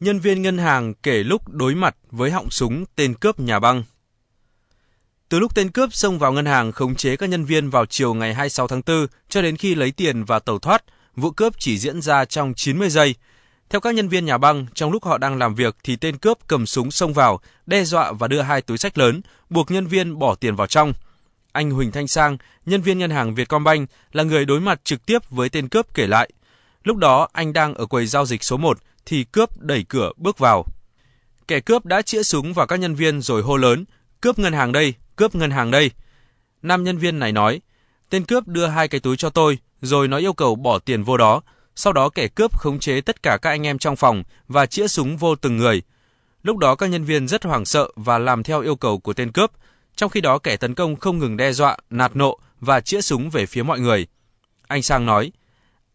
Nhân viên ngân hàng kể lúc đối mặt với họng súng tên cướp nhà băng. Từ lúc tên cướp xông vào ngân hàng khống chế các nhân viên vào chiều ngày 26 tháng 4 cho đến khi lấy tiền và tẩu thoát, vụ cướp chỉ diễn ra trong 90 giây. Theo các nhân viên nhà băng, trong lúc họ đang làm việc thì tên cướp cầm súng xông vào, đe dọa và đưa hai túi sách lớn, buộc nhân viên bỏ tiền vào trong. Anh Huỳnh Thanh Sang, nhân viên ngân hàng Vietcombank, là người đối mặt trực tiếp với tên cướp kể lại. Lúc đó anh đang ở quầy giao dịch số 1 thì cướp đẩy cửa bước vào. Kẻ cướp đã chĩa súng vào các nhân viên rồi hô lớn, cướp ngân hàng đây, cướp ngân hàng đây. Nam nhân viên này nói, tên cướp đưa hai cái túi cho tôi, rồi nó yêu cầu bỏ tiền vô đó. Sau đó kẻ cướp khống chế tất cả các anh em trong phòng và chĩa súng vô từng người. Lúc đó các nhân viên rất hoảng sợ và làm theo yêu cầu của tên cướp, trong khi đó kẻ tấn công không ngừng đe dọa, nạt nộ và chĩa súng về phía mọi người. Anh Sang nói,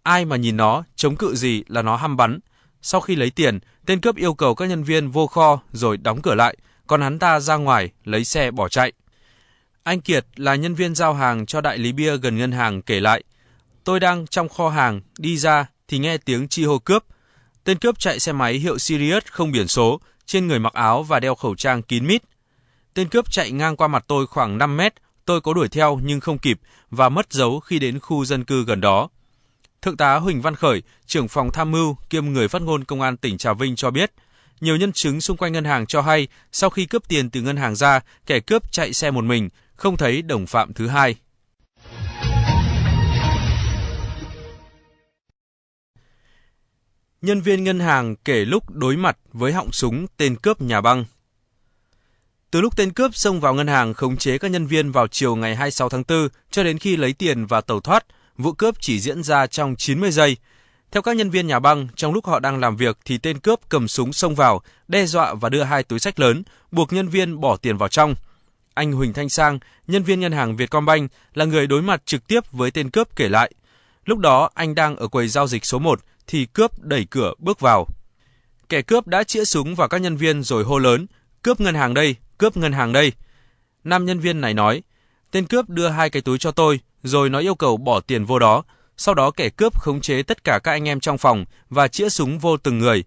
ai mà nhìn nó, chống cự gì là nó hăm bắn. Sau khi lấy tiền, tên cướp yêu cầu các nhân viên vô kho rồi đóng cửa lại, còn hắn ta ra ngoài lấy xe bỏ chạy. Anh Kiệt là nhân viên giao hàng cho đại lý bia gần ngân hàng kể lại, tôi đang trong kho hàng, đi ra thì nghe tiếng chi hô cướp. Tên cướp chạy xe máy hiệu Sirius không biển số, trên người mặc áo và đeo khẩu trang kín mít. Tên cướp chạy ngang qua mặt tôi khoảng 5 mét, tôi có đuổi theo nhưng không kịp và mất dấu khi đến khu dân cư gần đó. Thượng tá Huỳnh Văn Khởi, trưởng phòng tham mưu kiêm người phát ngôn Công an tỉnh Trà Vinh cho biết, nhiều nhân chứng xung quanh ngân hàng cho hay sau khi cướp tiền từ ngân hàng ra, kẻ cướp chạy xe một mình, không thấy đồng phạm thứ hai. Nhân viên ngân hàng kể lúc đối mặt với họng súng tên cướp nhà băng. Từ lúc tên cướp xông vào ngân hàng khống chế các nhân viên vào chiều ngày 26 tháng 4 cho đến khi lấy tiền và tẩu thoát, vụ cướp chỉ diễn ra trong 90 giây. Theo các nhân viên nhà băng, trong lúc họ đang làm việc thì tên cướp cầm súng xông vào, đe dọa và đưa hai túi sách lớn, buộc nhân viên bỏ tiền vào trong. Anh Huỳnh Thanh Sang, nhân viên ngân hàng Vietcombank, là người đối mặt trực tiếp với tên cướp kể lại. Lúc đó anh đang ở quầy giao dịch số 1 thì cướp đẩy cửa bước vào. Kẻ cướp đã chĩa súng vào các nhân viên rồi hô lớn, cướp ngân hàng đây, cướp ngân hàng đây. Nam nhân viên này nói, tên cướp đưa hai cái túi cho tôi, rồi nó yêu cầu bỏ tiền vô đó. Sau đó kẻ cướp khống chế tất cả các anh em trong phòng và chĩa súng vô từng người.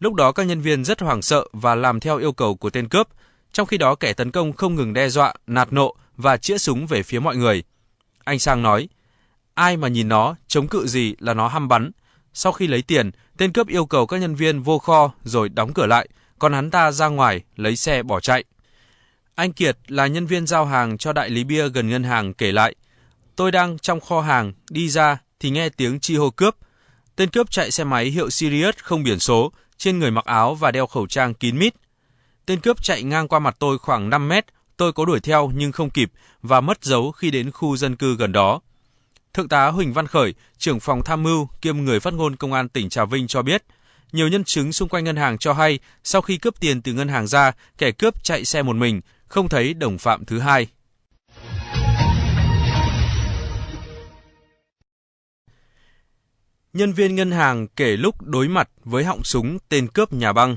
Lúc đó các nhân viên rất hoảng sợ và làm theo yêu cầu của tên cướp, trong khi đó kẻ tấn công không ngừng đe dọa, nạt nộ và chĩa súng về phía mọi người. Anh Sang nói, ai mà nhìn nó, chống cự gì là nó hăm bắn. Sau khi lấy tiền, tên cướp yêu cầu các nhân viên vô kho rồi đóng cửa lại, còn hắn ta ra ngoài lấy xe bỏ chạy. Anh Kiệt là nhân viên giao hàng cho đại lý bia gần ngân hàng kể lại, tôi đang trong kho hàng, đi ra thì nghe tiếng chi hô cướp. Tên cướp chạy xe máy hiệu Sirius không biển số, trên người mặc áo và đeo khẩu trang kín mít. Tên cướp chạy ngang qua mặt tôi khoảng 5 mét, tôi có đuổi theo nhưng không kịp và mất dấu khi đến khu dân cư gần đó. Thượng tá Huỳnh Văn Khởi, trưởng phòng tham mưu kiêm người phát ngôn Công an tỉnh Trà Vinh cho biết, nhiều nhân chứng xung quanh ngân hàng cho hay sau khi cướp tiền từ ngân hàng ra, kẻ cướp chạy xe một mình, không thấy đồng phạm thứ hai. Nhân viên ngân hàng kể lúc đối mặt với họng súng tên cướp nhà băng.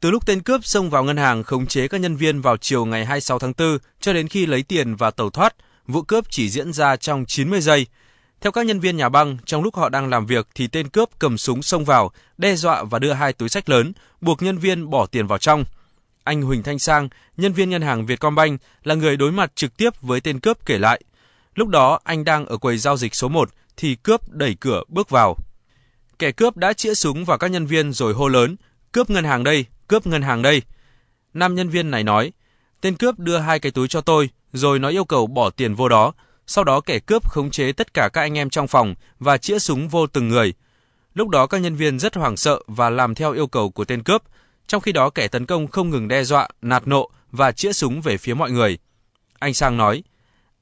Từ lúc tên cướp xông vào ngân hàng khống chế các nhân viên vào chiều ngày 26 tháng 4 cho đến khi lấy tiền và tẩu thoát, vụ cướp chỉ diễn ra trong 90 giây. Theo các nhân viên nhà băng, trong lúc họ đang làm việc thì tên cướp cầm súng xông vào, đe dọa và đưa hai túi sách lớn, buộc nhân viên bỏ tiền vào trong. Anh Huỳnh Thanh Sang, nhân viên ngân hàng Vietcombank, là người đối mặt trực tiếp với tên cướp kể lại. Lúc đó anh đang ở quầy giao dịch số 1 thì cướp đẩy cửa bước vào. Kẻ cướp đã chĩa súng vào các nhân viên rồi hô lớn, cướp ngân hàng đây, cướp ngân hàng đây. Nam nhân viên này nói, tên cướp đưa hai cái túi cho tôi, rồi nó yêu cầu bỏ tiền vô đó. Sau đó kẻ cướp khống chế tất cả các anh em trong phòng và chĩa súng vô từng người. Lúc đó các nhân viên rất hoảng sợ và làm theo yêu cầu của tên cướp, trong khi đó kẻ tấn công không ngừng đe dọa, nạt nộ và chĩa súng về phía mọi người. Anh Sang nói,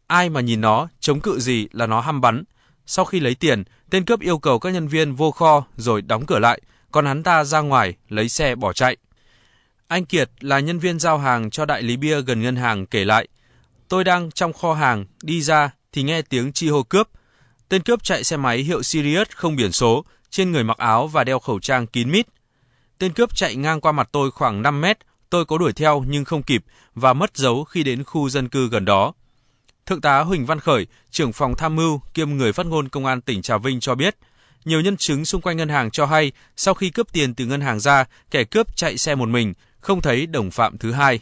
ai mà nhìn nó, chống cự gì là nó hăm bắn. Sau khi lấy tiền, tên cướp yêu cầu các nhân viên vô kho rồi đóng cửa lại, còn hắn ta ra ngoài lấy xe bỏ chạy. Anh Kiệt là nhân viên giao hàng cho đại lý bia gần ngân hàng kể lại, tôi đang trong kho hàng, đi ra thì nghe tiếng chi hô cướp. Tên cướp chạy xe máy hiệu Sirius không biển số, trên người mặc áo và đeo khẩu trang kín mít. Tên cướp chạy ngang qua mặt tôi khoảng 5 mét, tôi có đuổi theo nhưng không kịp và mất dấu khi đến khu dân cư gần đó. Thượng tá Huỳnh Văn Khởi, trưởng phòng tham mưu kiêm người phát ngôn Công an tỉnh Trà Vinh cho biết, nhiều nhân chứng xung quanh ngân hàng cho hay sau khi cướp tiền từ ngân hàng ra, kẻ cướp chạy xe một mình, không thấy đồng phạm thứ hai.